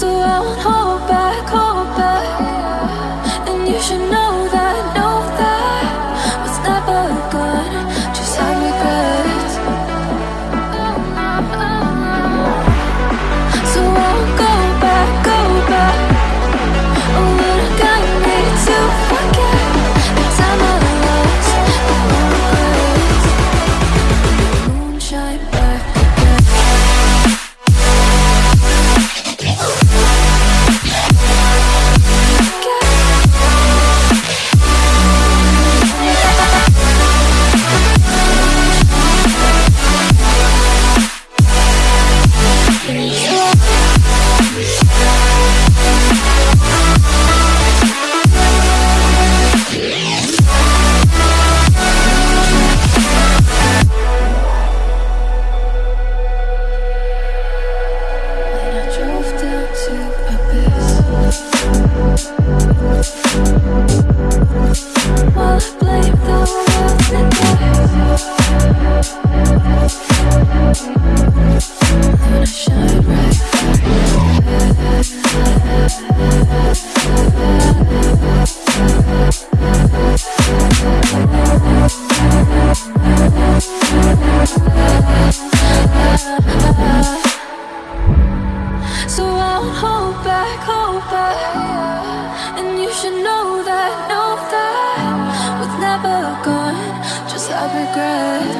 so world Thank should know that, know that We're never gone, just have regret.